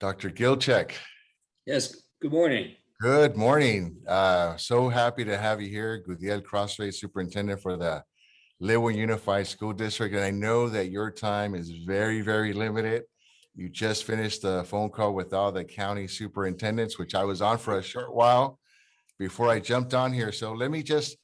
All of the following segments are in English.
Dr. Gilchick, Yes, good morning. good morning. Uh, so happy to have you here, Gudiel Crosthwaite Superintendent for the Lynwood Unified School District. And I know that your time is very, very limited. You just finished a phone call with all the county superintendents, which I was on for a short while before I jumped on here. So let me just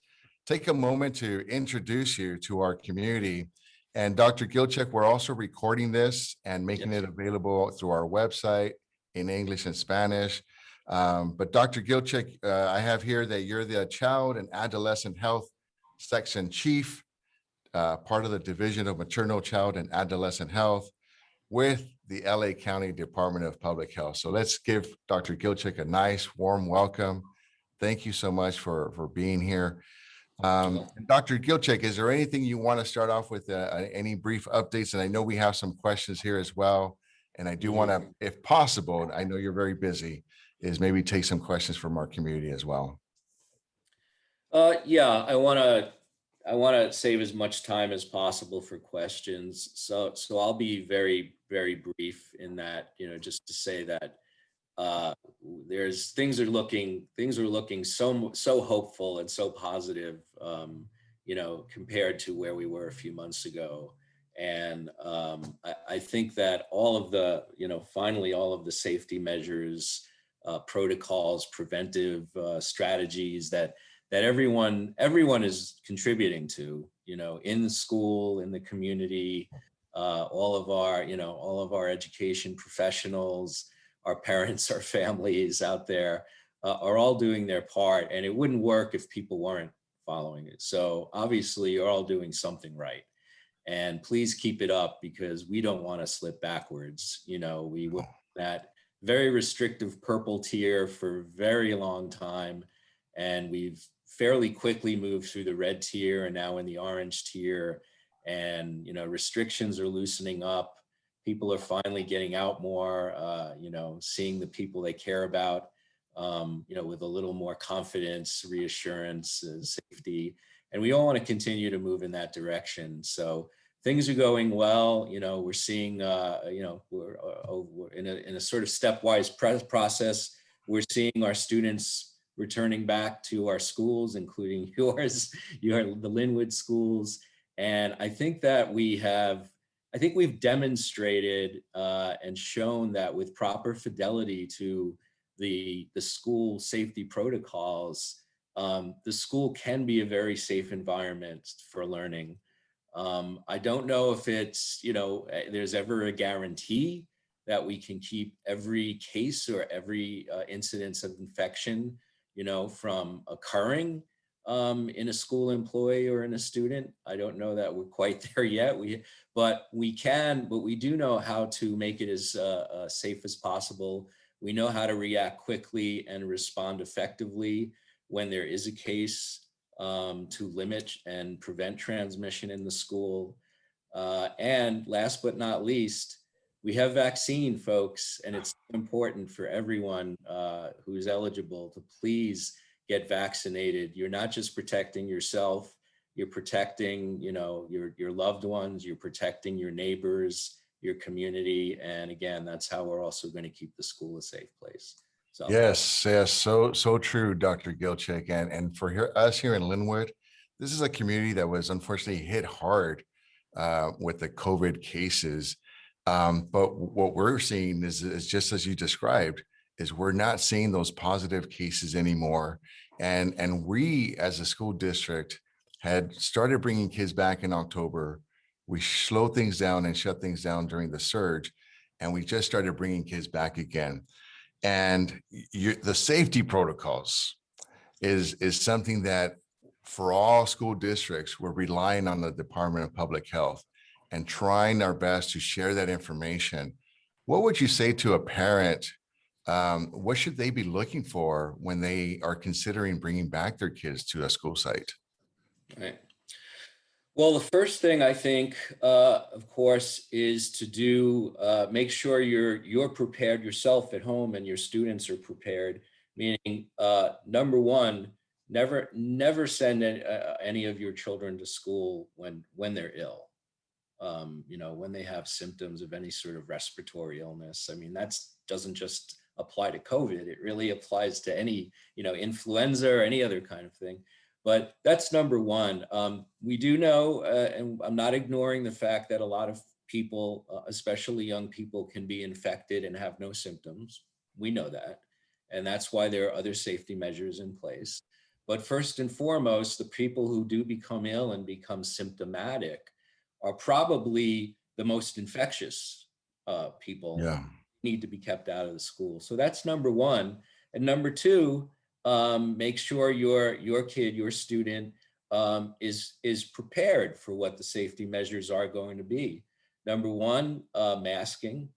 take a moment to introduce you to our community. And Dr. Gilchick, we're also recording this and making Yes. it available through our website in English and Spanish. Um, but Dr. Gilchick, uh, I have here that you're the Child and Adolescent Health Section Chief, uh, part of the Division of Maternal Child and Adolescent Health with the LA County Department of Public Health. So let's give Dr. Gilchick a nice warm welcome. Thank you so much for, for being here. Um, Dr. Gilchick, is there anything you want to start off with, uh, any brief updates? And I know we have some questions here as well. And I do want to, if possible, and I know you're very busy, is maybe take some questions from our community as well. Uh, yeah, I want to, I want to save as much time as possible for questions. So, so I'll be very, very brief in that, you know, just to say that uh, there's things are looking, things are looking so, so hopeful and so positive, um, you know, compared to where we were a few months ago. And um, I, I think that all of the, you know, finally, all of the safety measures, uh, protocols, preventive uh, strategies that that everyone everyone is contributing to, you know, in the school, in the community, uh, all of our, you know, all of our education professionals, our parents, our families out there uh, are all doing their part. And it wouldn't work if people weren't following it. So obviously you're all doing something right. And please keep it up because we don't want to slip backwards. You know, we were that very restrictive purple tier for a very long time. And we've fairly quickly moved through the red tier and now in the orange tier. And, you know, restrictions are loosening up. People are finally getting out more, uh, you know, seeing the people they care about, um, you know, with a little more confidence, reassurance, uh, safety. And we all want to continue to move in that direction. So things are going well. You know, we're seeing, uh, you know, we're, uh, oh, we're in, a, in a sort of stepwise process. We're seeing our students returning back to our schools, including yours, your the Lynwood schools. And I think that we have, I think we've demonstrated uh, and shown that with proper fidelity to the, the school safety protocols, um, the school can be a very safe environment for learning. Um, I don't know if it's, you know, eh, there's ever a guarantee that we can keep every case or every uh, incidence of infection, you know, from occurring um, in a school employee or in a student. I don't know that we're quite there yet. We, but we can, but we do know how to make it as uh, uh, safe as possible. We know how to react quickly and respond effectively when there is a case um, to limit and prevent transmission in the school. Uh, and last but not least, we have vaccine, folks, and it's important for everyone uh, who's eligible to please get vaccinated. You're not just protecting yourself, you're protecting, you know, your, your loved ones, you're protecting your neighbors, your community. And again, that's how we're also going to keep the school a safe place. So Yes, yes, so, so true, Dr. Gilchick. And, and for here, us here in Lynwood, this is a community that was unfortunately hit hard uh, with the COVID cases. Um, but what we're seeing is, is just as you described, is we're not seeing those positive cases anymore. And, and we, as a school district, had started bringing kids back in October. We slowed things down and shut things down during the surge. And we just started bringing kids back again. And you, the safety protocols is, is something that for all school districts, we're relying on the Department of Public Health and trying our best to share that information. What would you say to a parent? Um, what should they be looking for when they are considering bringing back their kids to a school site? Right. Well, the first thing I think, uh, of course, is to do uh, make sure you're you're prepared yourself at home and your students are prepared. Meaning, uh, number one, never never send any, uh, any of your children to school when when they're ill. Um, you know, when they have symptoms of any sort of respiratory illness. I mean, that's doesn't just apply to COVID. It really applies to any, you know, influenza or any other kind of thing. But that's number one. Um, we do know, uh, and I'm not ignoring the fact that a lot of people, uh, especially young people, can be infected and have no symptoms. We know that. And that's why there are other safety measures in place. But first and foremost, the people who do become ill and become symptomatic are probably the most infectious uh, people Yeah, need to be kept out of the school. So that's number one. And number two, um, make sure your your kid, your student um, is is prepared for what the safety measures are going to be. Number one, uh, masking.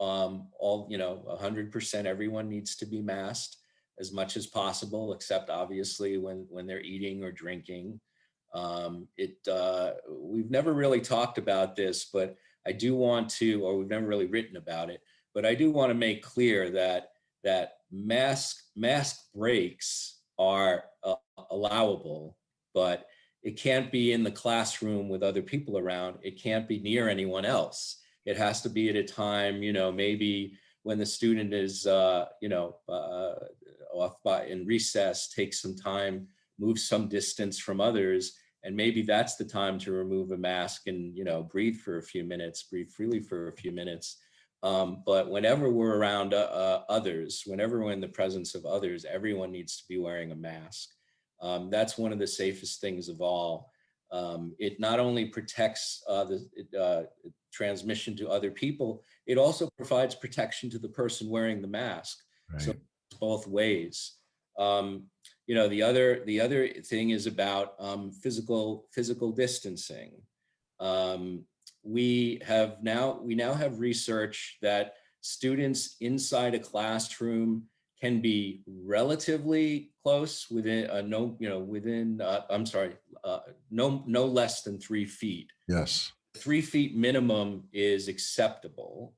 Um, all you know, 100% everyone needs to be masked as much as possible, except obviously when when they're eating or drinking. Um, it uh, we've never really talked about this, but I do want to, or we've never really written about it, but I do want to make clear that that mask mask breaks are uh, allowable, but it can't be in the classroom with other people around. It can't be near anyone else. It has to be at a time, you know, maybe when the student is, uh, you know, uh, off by in recess, take some time, move some distance from others, and maybe that's the time to remove a mask and, you know, breathe for a few minutes, breathe freely for a few minutes. Um, but whenever we're around uh, uh, others, whenever we're in the presence of others, everyone needs to be wearing a mask. Um, that's one of the safest things of all. Um, it not only protects uh, the uh, transmission to other people, it also provides protection to the person wearing the mask. So right. it's both ways. Um, you know, the other the other thing is about um, physical physical distancing. Um, we have now we now have research that students inside a classroom can be relatively close within uh, no you know within uh, I'm sorry uh, no no less than three feet Yes, three feet minimum is acceptable.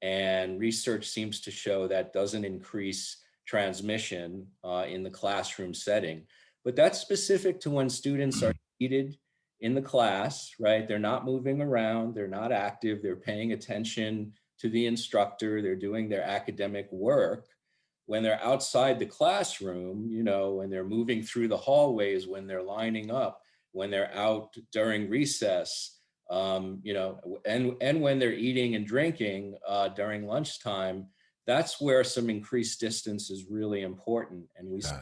And research seems to show that doesn't increase transmission uh, in the classroom setting. But that's specific to when students are seated in the class, right? They're not moving around, they're not active, they're paying attention to the instructor, they're doing their academic work. When they're outside the classroom, you know, when they're moving through the hallways, when they're lining up, when they're out during recess, um, you know, and, and when they're eating and drinking uh, during lunchtime, that's where some increased distance is really important. And we, yes,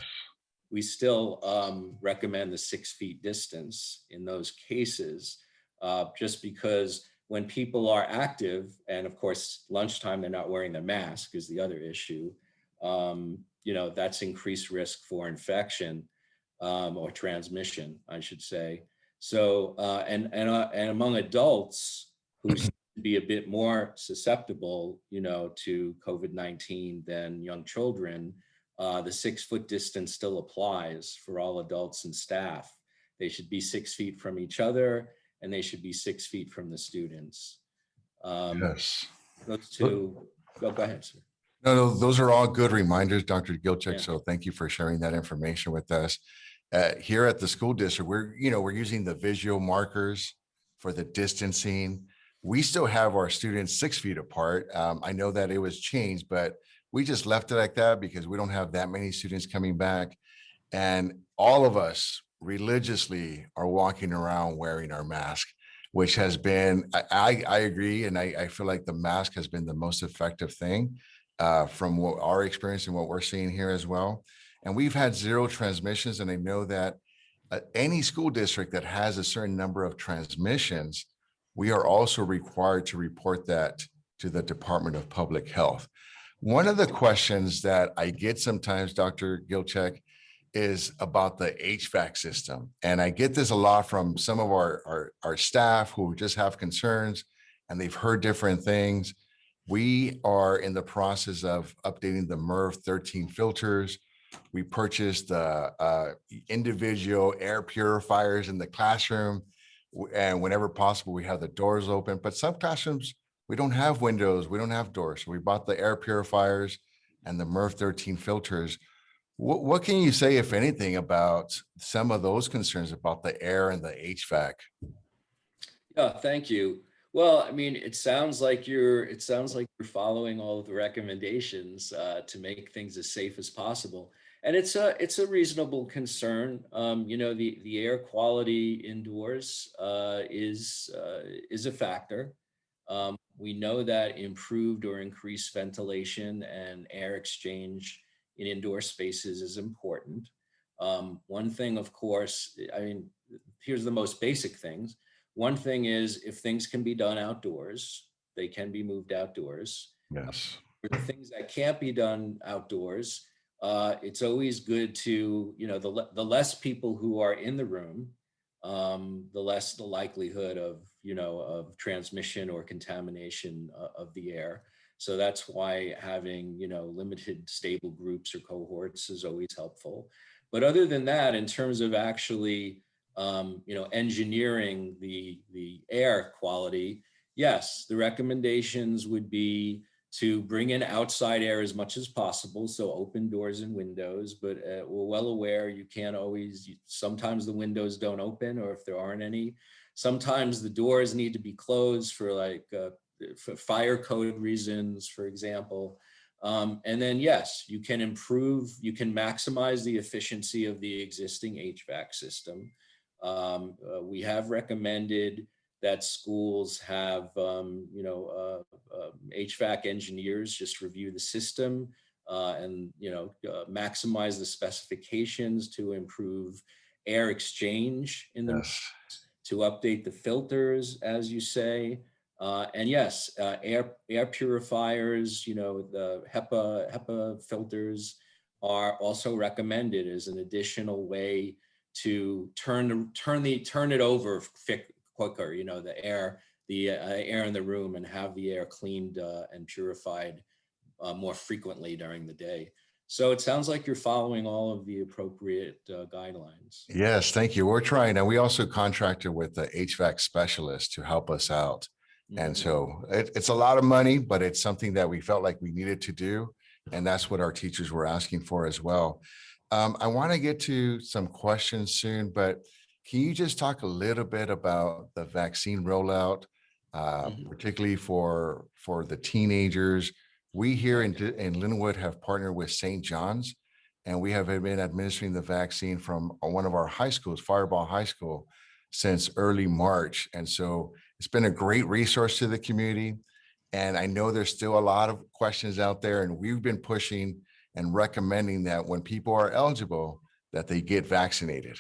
we still um, recommend the six feet distance in those cases, uh, just because when people are active, and of course, lunchtime, they're not wearing their mask is the other issue. Um, you know, that's increased risk for infection um, or transmission, I should say. So, uh, and, and, uh, and among adults who be a bit more susceptible, you know, to COVID-19 than young children, uh, the six foot distance still applies for all adults and staff. They should be six feet from each other and they should be six feet from the students. Um, yes. Those two, go, go ahead, sir. No, no, those are all good reminders, Dr. Gilchick. Yeah. So thank you for sharing that information with us. Uh, here at the school district, we're, you know, we're using the visual markers for the distancing. We still have our students six feet apart. Um, I know that it was changed, but we just left it like that because we don't have that many students coming back. And all of us religiously are walking around wearing our mask, which has been, I, I, agree. And I, I feel like the mask has been the most effective thing uh, from what our experience and what we're seeing here as well. And we've had zero transmissions and I know that uh, any school district that has a certain number of transmissions, we are also required to report that to the Department of Public Health. One of the questions that I get sometimes, Dr. Gilchick, is about the HVAC system. And I get this a lot from some of our, our, our staff who just have concerns and they've heard different things. We are in the process of updating the MERV 13 filters. We purchased uh, uh, individual air purifiers in the classroom. And whenever possible, we have the doors open, but some classrooms, we don't have windows, we don't have doors. So we bought the air purifiers and the MERV 13 filters. What, what can you say, if anything, about some of those concerns about the air and the HVAC? Yeah, thank you. Well, I mean, it sounds like you're, it sounds like you're following all of the recommendations uh, to make things as safe as possible. And it's a, it's a reasonable concern. Um, you know, the, the air quality indoors uh, is, uh, is a factor. Um, we know that improved or increased ventilation and air exchange in indoor spaces is important. Um, one thing, of course, I mean, here's the most basic things. One thing is if things can be done outdoors, they can be moved outdoors. Yes. For the things that can't be done outdoors, uh, it's always good to, you know, the, the less people who are in the room, um, the less the likelihood of, you know, of transmission or contamination uh, of the air. So that's why having, you know, limited stable groups or cohorts is always helpful. But other than that, in terms of actually, um, you know, engineering the, the air quality, yes, the recommendations would be to bring in outside air as much as possible. So open doors and windows, but uh, we're well aware you can't always, sometimes the windows don't open or if there aren't any. Sometimes the doors need to be closed for like uh, for fire code reasons, for example. Um, and then yes, you can improve, you can maximize the efficiency of the existing HVAC system. Um, uh, we have recommended that schools have, um, you know, uh, uh, HVAC engineers just review the system uh, and, you know, uh, maximize the specifications to improve air exchange in the, Yes. To update the filters, as you say. Uh, and yes, uh, air, air purifiers, you know, the HEPA, HEPA filters are also recommended as an additional way to turn, the- turn the, turn it over quicker, you know, the air, the uh, air in the room and have the air cleaned uh, and purified uh, more frequently during the day. So it sounds like you're following all of the appropriate uh, guidelines. Yes, thank you. We're trying, and we also contracted with the HVAC specialist to help us out. And Mhm. so it, it's a lot of money, but it's something that we felt like we needed to do. And that's what our teachers were asking for as well. Um, I want to get to some questions soon, but can you just talk a little bit about the vaccine rollout, uh, Mhm. particularly for, for the teenagers? We here in, in Lynwood have partnered with St. John's and we have been administering the vaccine from uh, one of our high schools, Firebaugh High School, since early March. And so it's been a great resource to the community. And I know there's still a lot of questions out there and we've been pushing and recommending that when people are eligible, that they get vaccinated.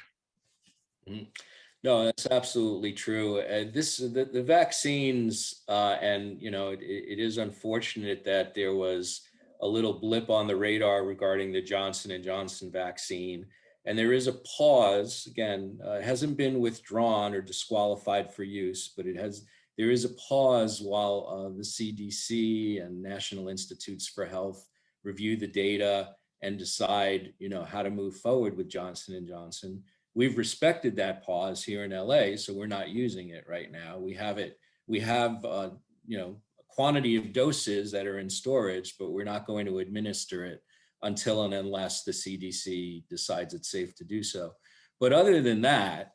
No, that's absolutely true. Uh, this, the, the vaccines, uh, and, you know, it, it is unfortunate that there was a little blip on the radar regarding the Johnson and Johnson vaccine. And there is a pause, again, uh, hasn't been withdrawn or disqualified for use, but it has, there is a pause while uh, the CDC and National Institutes for Health review the data and decide, you know, how to move forward with Johnson and Johnson. We've respected that pause here in LA, so we're not using it right now. We have it, we have, uh, you know, a quantity of doses that are in storage, but we're not going to administer it until and unless the CDC decides it's safe to do so. But other than that,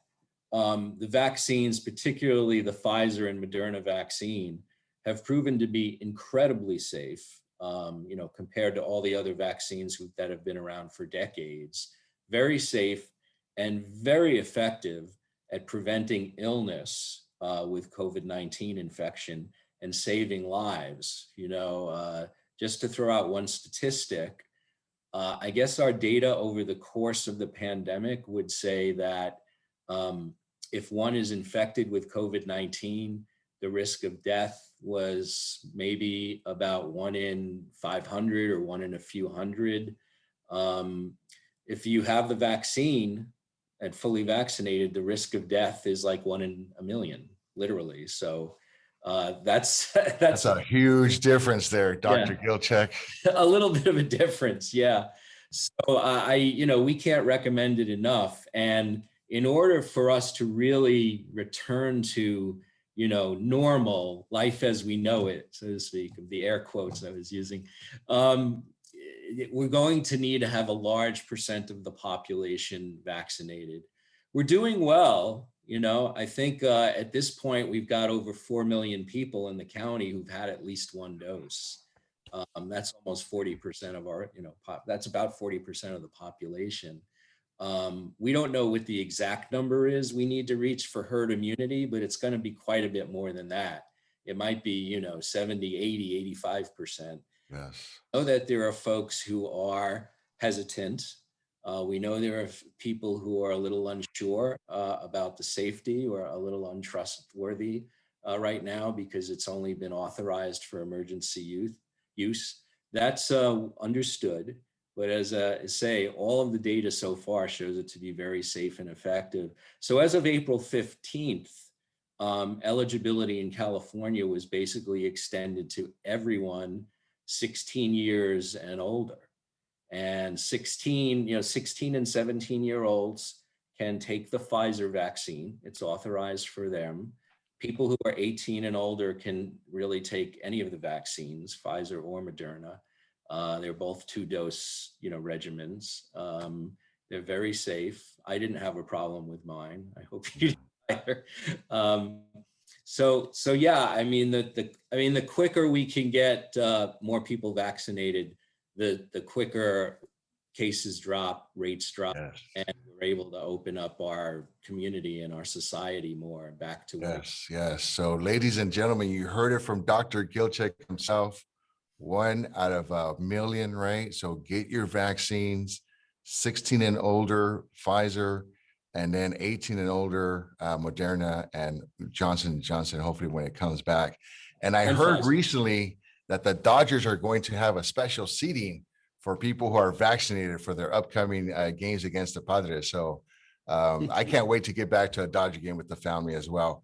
um, the vaccines, particularly the Pfizer and Moderna vaccine, have proven to be incredibly safe, um, you know, compared to all the other vaccines who- that have been around for decades. Very safe and very effective at preventing illness uh, with COVID-19 infection and saving lives. You know, uh, just to throw out one statistic, uh, I guess our data over the course of the pandemic would say that um, if one is infected with COVID-19, the risk of death was maybe about one in 500 or one in a few hundred. Um, if you have the vaccine and fully vaccinated, the risk of death is like one in a million, literally. So uh, that's That's that's a huge difference there, Dr. Gilchick. a little bit of a difference, yeah. So uh, I, you know, we can't recommend it enough. And in order for us to really return to, you know, normal life as we know it, so to speak, of the air quotes I was using, um, we're going to need to have a large percent of the population vaccinated. We're doing well. You know, I think uh, at this point, we've got over 4 million people in the county who've had at least one dose. Um, that's almost 40% of our, you know, pop, that's about 40% of the population. Um, we don't know what the exact number is we need to reach for herd immunity, but it's going to be quite a bit more than that. It might be, you know, 70, 80, 85%. Yes. know that there are folks who are hesitant. Uh, we know there are people who are a little unsure uh, about the safety or a little untrustworthy uh, right now because it's only been authorized for emergency youth use. That's uh, understood. But as uh, I say, all of the data so far shows it to be very safe and effective. So as of April 15th, um, eligibility in California was basically extended to everyone 16 years and older. And 16, you know, 16 and 17 year olds can take the Pfizer vaccine. It's authorized for them. People who are 18 and older can really take any of the vaccines, Pfizer or Moderna. Uh, they're both two dose, you know, regimens. Um, they're very safe. I didn't have a problem with mine. I hope you didn't either. Um, so, so yeah, I mean, the, the, I mean, the quicker we can get uh, more people vaccinated, the, the quicker cases drop, rates drop, Yes. and we're able to open up our community and our society more back to Yes, yes. So ladies and gentlemen, you heard it from Dr. Gilchick himself. One out of a million, right? So get your vaccines, 16 and older, Pfizer, and then 18 and older, uh, Moderna and Johnson Johnson, hopefully when it comes back. And I heard recently that the Dodgers are going to have a special seating for people who are vaccinated for their upcoming uh, games against the Padres. So um, I can't wait to get back to a Dodger game with the family as well.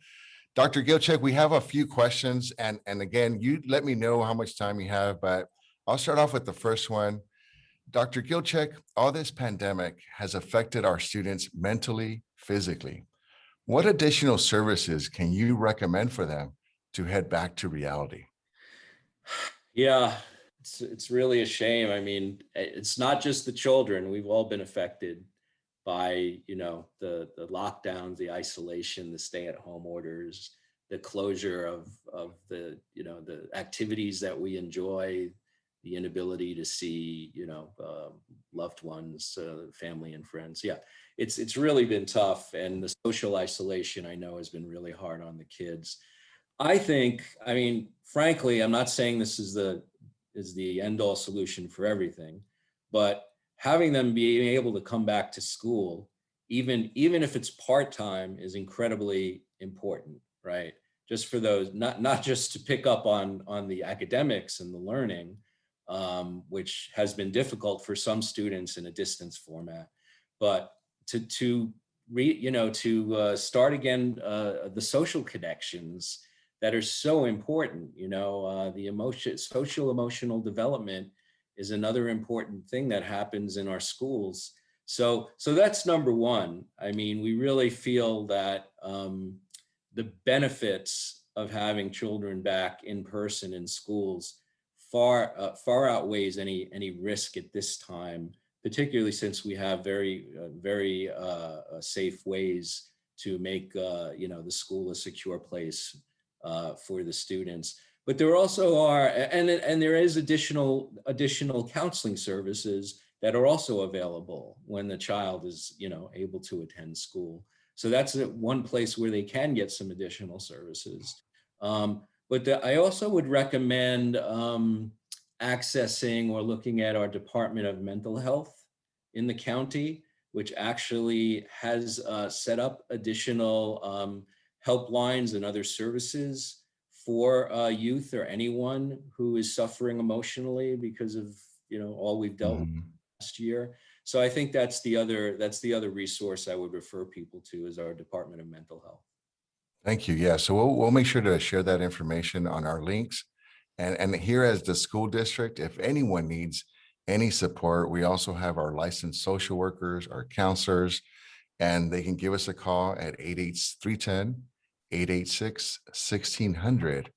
Dr. Gilchick, we have a few questions and, and again, you let me know how much time you have, but I'll start off with the first one. Dr. Gilchick, all this pandemic has affected our students mentally, physically. What additional services can you recommend for them to head back to reality? Yeah, it's it's really a shame. I mean, eh, it's not just the children. We've all been affected by, you know, the the lockdowns, the isolation, the stay-at-home orders, the closure of of the, you know, the activities that we enjoy, the inability to see, you know, um, loved ones, uh, family and friends. Yeah, it's it's really been tough, and the social isolation I know has been really hard on the kids. I think, I mean, frankly, I'm not saying this is the is the end all solution for everything, but having them being able to come back to school, even even if it's part time, is incredibly important, right? Just for those, not not just to pick up on on the academics and the learning, um, which has been difficult for some students in a distance format, but to to re, you know to uh, start again uh, the social connections that are so important. You know, uh, the emotion, social emotional development is another important thing that happens in our schools. So, so that's number one. I mean, we really feel that um, the benefits of having children back in person in schools far uh, far outweighs any any risk at this time, particularly since we have very uh, very uh, uh, safe ways to make uh, you know the school a secure place uh, for the students. But there also are, and, and there is additional additional counseling services that are also available when the child is, you know, able to attend school. So that's one place where they can get some additional services. Um, but the- I also would recommend um, accessing or looking at our Department of Mental Health in the county, which actually has uh, set up additional um, helplines and other services for uh, youth or anyone who is suffering emotionally because of you know all we've dealt with Mhm. last year. So I think that's the other that's the other resource I would refer people to is our Department of Mental Health. Thank you. Yeah, so we'll, we'll make sure to share that information on our links. And, and here as the school district, if anyone needs any support, we also have our licensed social workers, our counselors, and they can give us a call at 88310 886 1600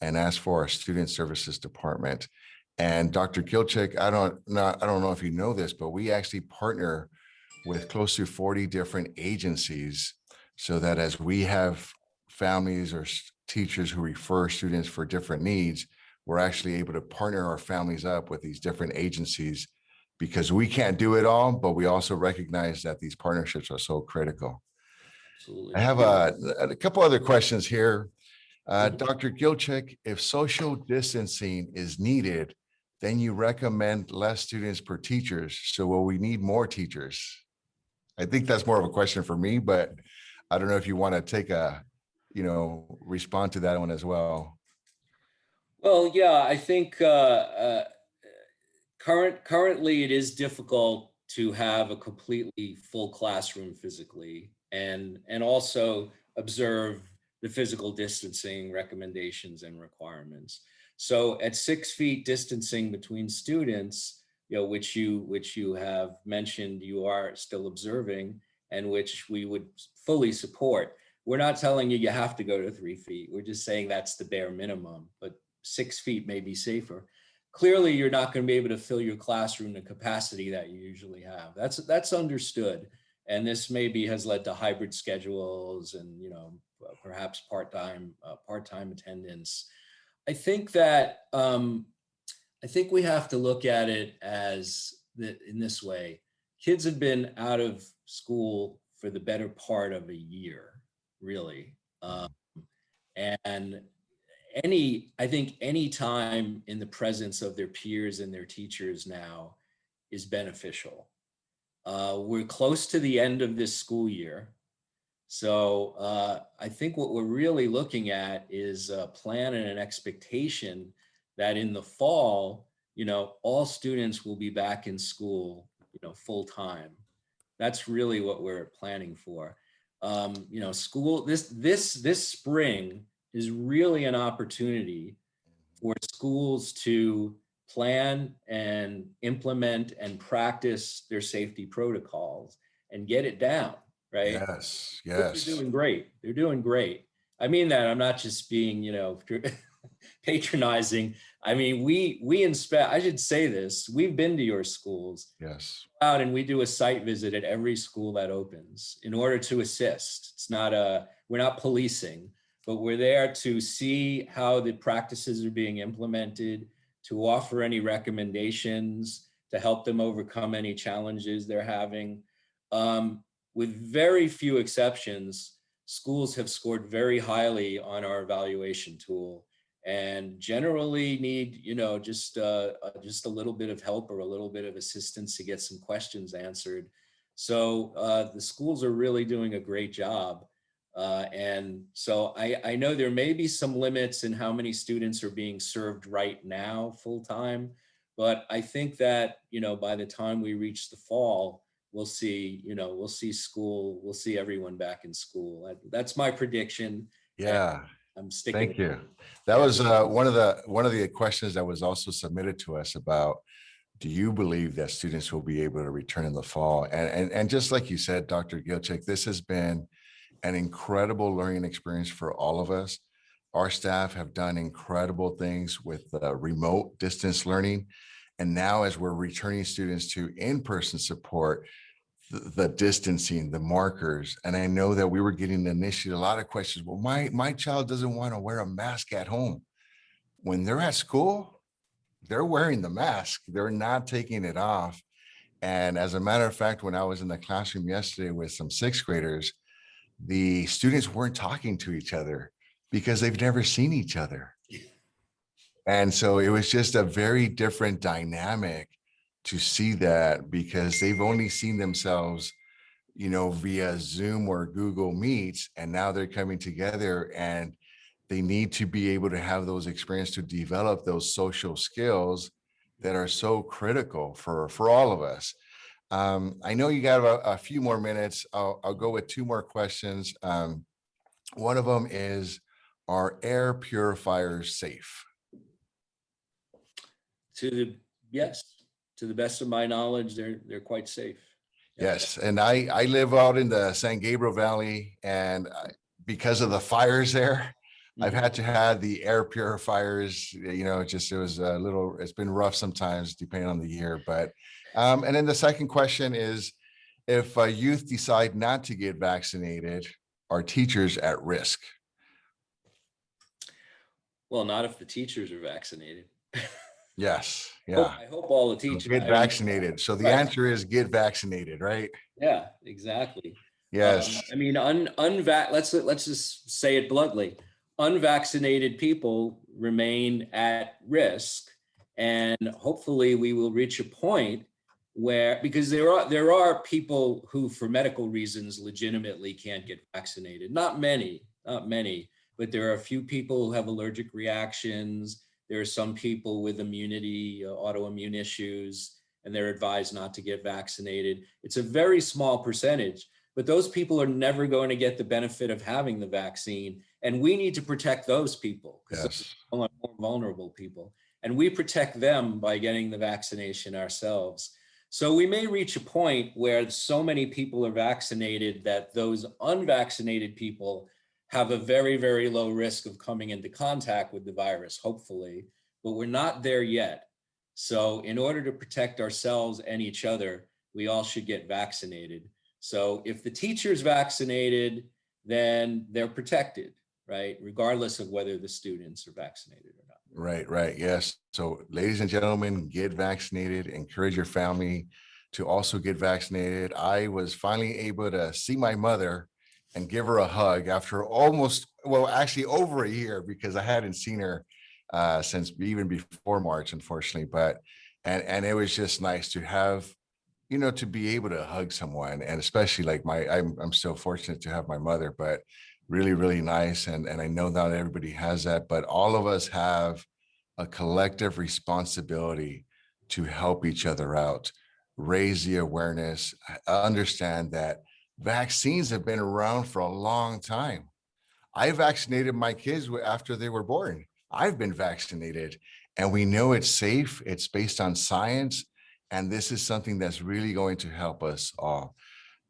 and ask for our Student Services Department. And Dr. Gilchick, I don't know, I don't know if you know this, but we actually partner with close to 40 different agencies so that as we have families or teachers who refer students for different needs, we're actually able to partner our families up with these different agencies because we can't do it all, but we also recognize that these partnerships are so critical. Absolutely. I have a, a couple other questions here. Uh, Mhm. Dr. Gilchick, if social distancing is needed, then you recommend less students per teachers. So will we need more teachers? I think that's more of a question for me, but I don't know if you want to take a, you know, respond to that one as well. Well, yeah, I think uh, uh, current currently it is difficult to have a completely full classroom physically and and also observe the physical distancing recommendations and requirements. So at six feet distancing between students, you know, which you which you have mentioned you are still observing and which we would fully support. We're not telling you you have to go to three feet. We're just saying that's the bare minimum, but six feet may be safer. Clearly, you're not going to be able to fill your classroom the capacity that you usually have. That's that's understood. And this maybe has led to hybrid schedules and you know perhaps part-time uh, part-time attendance. I think that um, I think we have to look at it as the, in this way. Kids have been out of school for the better part of a year, really. Um, and any, I think any time in the presence of their peers and their teachers now is beneficial. Uh, we're close to the end of this school year. So uh, I think what we're really looking at is a plan and an expectation that in the fall, you know, all students will be back in school, you know, full time. That's really what we're planning for. Um, you know, school this this this spring is really an opportunity for schools to plan and implement and practice their safety protocols and get it down, right? Yes, yes. are doing great. They're doing great. I mean that. I'm not just being, you know, patronizing. I mean, we we inspect. I should say this. We've been to your schools Yes. out and we do a site visit at every school that opens in order to assist. It's not a we're not policing, but we're there to see how the practices are being implemented, to offer any recommendations, to help them overcome any challenges they're having. Um, with very few exceptions, schools have scored very highly on our evaluation tool and generally need, you know, just uh, uh, just a little bit of help or a little bit of assistance to get some questions answered. So uh, the schools are really doing a great job. Uh, and so I, I know there may be some limits in how many students are being served right now full time, but I think that, you know, by the time we reach the fall, we'll see, you know, we'll see school, we'll see everyone back in school. That's my prediction. Yeah. I'm sticking. Thank you. That was uh, one of the, one of the questions that was also submitted to us about, do you believe that students will be able to return in the fall? And, and, and just like you said, Dr. Gilchick, this has been an incredible learning experience for all of us. Our staff have done incredible things with uh, remote distance learning. And now as we're returning students to in-person support, the, the distancing, the markers. And I know that we were getting initially a lot of questions. Well, my, my child doesn't want to wear a mask at home. When they're at school, they're wearing the mask. They're not taking it off. And as a matter of fact, when I was in the classroom yesterday with some sixth graders, the students weren't talking to each other because they've never seen each other. And so it was just a very different dynamic to see that because they've only seen themselves, you know, via Zoom or Google Meets, and now they're coming together and they need to be able to have those experiences to develop those social skills that are so critical for, for all of us. Um, I know you got a, a few more minutes. I'll, I'll go with two more questions. Um, one of them is, are air purifiers safe? To the, yes, to the best of my knowledge, they're, they're quite safe. Yeah. Yes, and I, I live out in the San Gabriel Valley and I- because of the fires there, I've Mhm. had to have the air purifiers, you know, it just, it was a little, it's been rough sometimes depending on the year, but, um, and then the second question is, if uh, youth decide not to get vaccinated, are teachers at risk? Well, not if the teachers are vaccinated. Yes, Hope- yeah. I hope all the teachers. Get vaccinated. So the Right. answer is get vaccinated, right? Yeah, exactly. Um, Yes, I mean, un, unvac, let's, let's just say it bluntly. Unvaccinated people remain at risk. And hopefully we will reach a point where, because there are, there are people who for medical reasons legitimately can't get vaccinated. Not many, not many, but there are a few people who have allergic reactions. There are some people with immunity, uh, autoimmune issues, and they're advised not to get vaccinated. It's a very small percentage but those people are never going to get the benefit of having the vaccine. And we need to protect those people because yes, those more vulnerable people. And we protect them by getting the vaccination ourselves. So we may reach a point where so many people are vaccinated that those unvaccinated people have a very, very low risk of coming into contact with the virus, hopefully, but we're not there yet. So in order to protect ourselves and each other, we all should get vaccinated. So if the teacher's vaccinated, then they're protected, right? Regardless of whether the students are vaccinated or not. right, right. Yes. So ladies and gentlemen, get vaccinated. Encourage your family to also get vaccinated. I was finally able to see my mother and give her a hug after almost, well, actually over a year because I hadn't seen her uh, since even before March, unfortunately. But and and it was just nice to have, you know, to be able to hug someone, and especially like my, I'm I'm so fortunate to have my mother, but really really nice, and and I know not everybody has that, but all of us have a collective responsibility to help each other out, raise the awareness, understand that vaccines have been around for a long time. I vaccinated my kids after they were born. I've been vaccinated and we know it's safe. It's based on science. And this is something that's really going to help us all.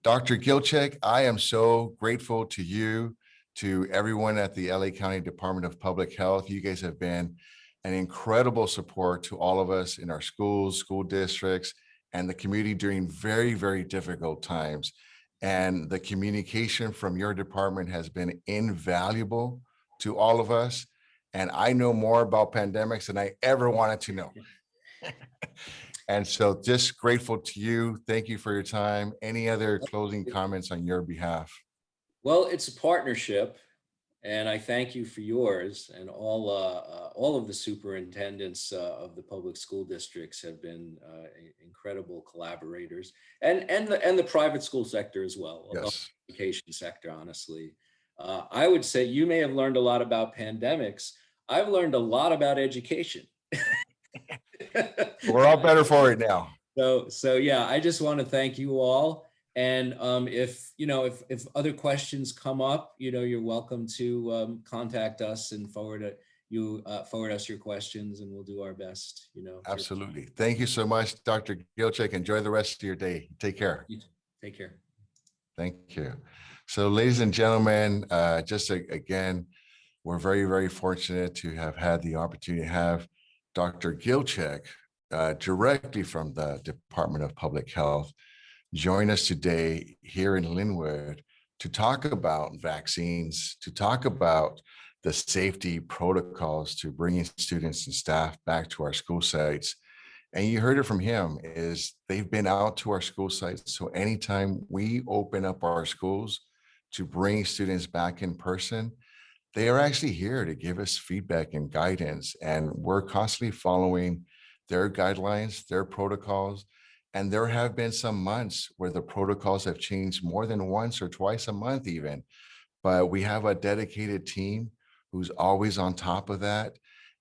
Dr. Gilchick, I am so grateful to you, to everyone at the LA County Department of Public Health. You guys have been an incredible support to all of us in our schools, school districts, and the community during very, very difficult times. And the communication from your department has been invaluable to all of us. And I know more about pandemics than I ever wanted to know. And so just grateful to you. Thank you for your time. Any other closing comments on your behalf? Well, it's a partnership and I thank you for yours and all, uh, uh, all of the superintendents uh, of the public school districts have been uh, incredible collaborators and, and the, and the private school sector as well. Yes, education sector, honestly. Uh, I would say you may have learned a lot about pandemics. I've learned a lot about education. we're all better for it now. So, so yeah, I just want to thank you all. And um, if, you know, if, if other questions come up, you know, you're welcome to um, contact us and forward it, you uh, forward us your questions and we'll do our best, you know. Absolutely. Thank you so much, Dr. Gilchick. Enjoy the rest of your day. Take care. Take care. Thank you. So ladies and gentlemen, uh, just a- again, we're very, very fortunate to have had the opportunity to have Dr. Gilchick uh, directly from the Department of Public Health join us today here in Lynwood to talk about vaccines, to talk about the safety protocols to bringing students and staff back to our school sites. And you heard it from him is they've been out to our school sites. So anytime we open up our schools to bring students back in person, they are actually here to give us feedback and guidance. And we're constantly following their guidelines, their protocols. And there have been some months where the protocols have changed more than once or twice a month even. But we have a dedicated team who's always on top of that.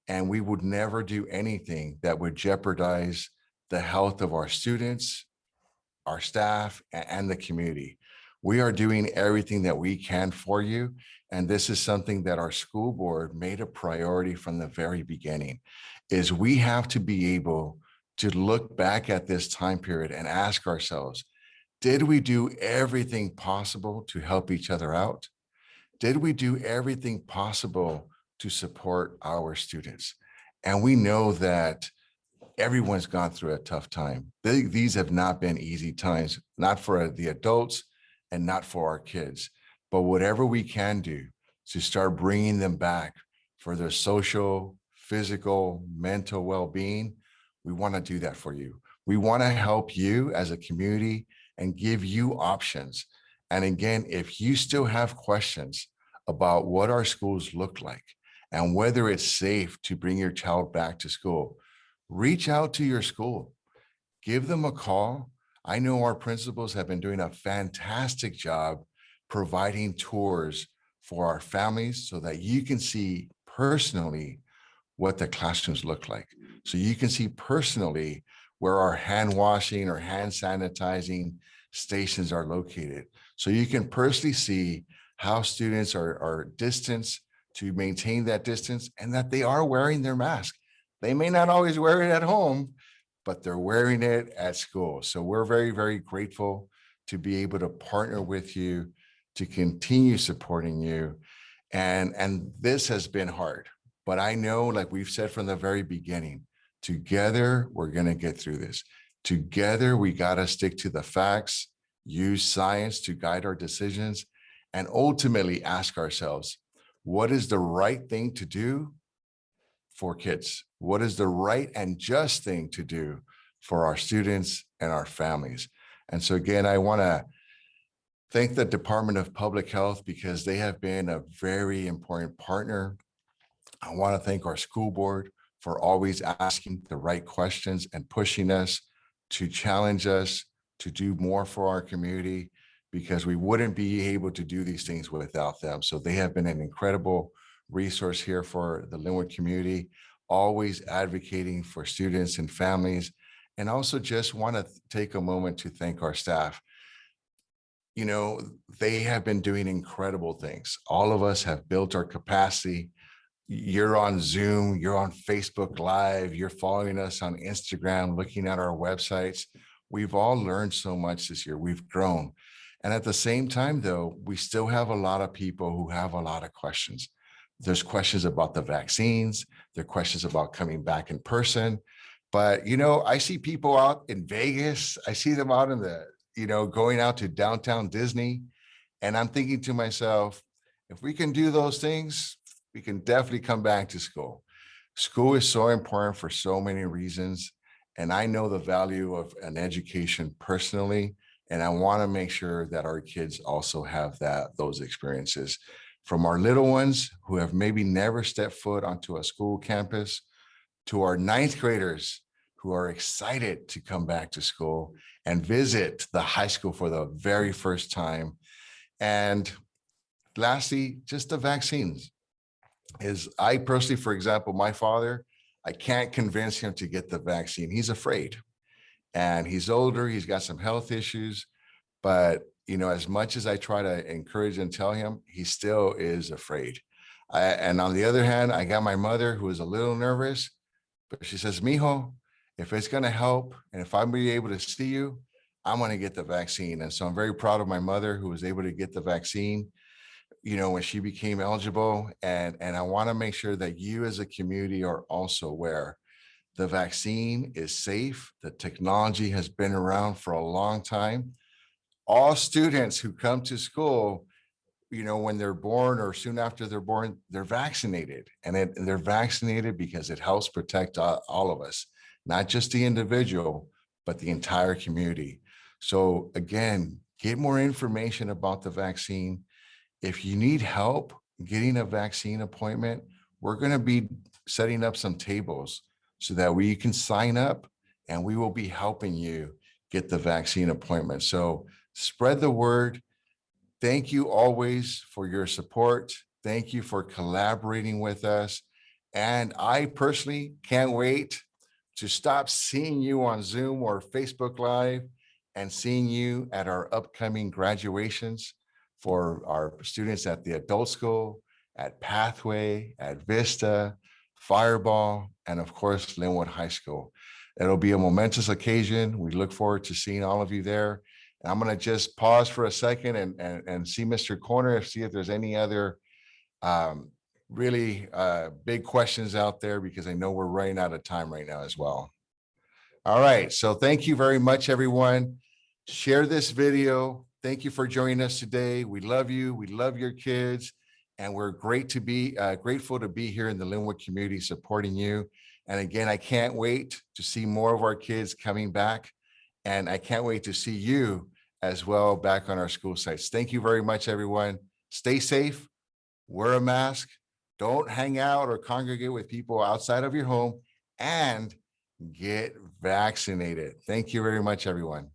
And we would never do anything that would jeopardize the health of our students, our staff, and the community. We are doing everything that we can for you. And this is something that our school board made a priority from the very beginning, is we have to be able to look back at this time period and ask ourselves, did we do everything possible to help each other out? Did we do everything possible to support our students? And we know that everyone's gone through a tough time. They- These have not been easy times, not for the adults and not for our kids. but whatever we can do to start bringing them back for their social, physical, mental well-being, we want to do that for you. We want to help you as a community and give you options. And again, if you still have questions about what our schools look like and whether it's safe to bring your child back to school, reach out to your school, give them a call. I know our principals have been doing a fantastic job providing tours for our families so that you can see personally what the classrooms look like. So you can see personally where our hand washing or hand sanitizing stations are located. So you can personally see how students are, are distanced to maintain that distance and that they are wearing their mask. They may not always wear it at home, but they're wearing it at school. So we're very, very grateful to be able to partner with you, to continue supporting you. And, and this has been hard, but I know, like we've said from the very beginning, together, we're gonna get through this. Together, we gotta stick to the facts, use science to guide our decisions, and ultimately ask ourselves, what is the right thing to do for kids? What is the right and just thing to do for our students and our families? And so again, I wanna thank the Department of Public Health because they have been a very important partner. I wanna thank our school board for always asking the right questions and pushing us to challenge us to do more for our community because we wouldn't be able to do these things without them. So they have been an incredible resource here for the Lynwood community, always advocating for students and families. And also just want to take a moment to thank our staff. You know, they have been doing incredible things. All of us have built our capacity you're on Zoom, you're on Facebook Live, you're following us on Instagram, looking at our websites. We've all learned so much this year. We've grown. And at the same time, though, we still have a lot of people who have a lot of questions. There's questions about the vaccines. There are questions about coming back in person. But, you know, I see people out in Vegas. I see them out in the, you know, going out to downtown Disney. And I'm thinking to myself, if we can do those things, we can definitely come back to school. School is so important for so many reasons. And I know the value of an education personally, and I want to make sure that our kids also have that those experiences from our little ones who have maybe never stepped foot onto a school campus to our ninth graders who are excited to come back to school and visit the high school for the very first time. And lastly, just the vaccines is I personally, for example, my father, I can't convince him to get the vaccine. He's afraid and he's older, he's got some health issues, but you know, as much as I try to encourage and tell him, he still is afraid. I, and on the other hand, I got my mother who is a little nervous, but she says, Mijo, if it's going to help and if I'm be able to see you, I'm going to get the vaccine. And so I'm very proud of my mother who was able to get the vaccine you know, when she became eligible. And, and I want to make sure that you as a community are also aware the vaccine is safe. The technology has been around for a long time. All students who come to school, you know, when they're born or soon after they're born, they're vaccinated and, it, they're vaccinated because it helps protect all, all of us, not just the individual, but the entire community. So again, get more information about the vaccine if you need help getting a vaccine appointment, we're going to be setting up some tables so that we can sign up and we will be helping you get the vaccine appointment. So spread the word. Thank you always for your support. Thank you for collaborating with us. And I personally can't wait to stop seeing you on Zoom or Facebook Live and seeing you at our upcoming graduations for our students at the adult school, at Pathway, at Vista, Firebaugh, and of course, Lynwood High School. It'll be a momentous occasion. We look forward to seeing all of you there. And I'm going to just pause for a second and, and, and see Mr. Corner, see if there's any other um, really uh, big questions out there, because I know we're running out of time right now as well. All right. So thank you very much, everyone. Share this video thank you for joining us today. We love you. We love your kids. And we're great to be, uh, grateful to be here in the Lynwood community supporting you. And again, I can't wait to see more of our kids coming back. And I can't wait to see you as well back on our school sites. Thank you very much, everyone. Stay safe, wear a mask, don't hang out or congregate with people outside of your home, and get vaccinated. Thank you very much, everyone.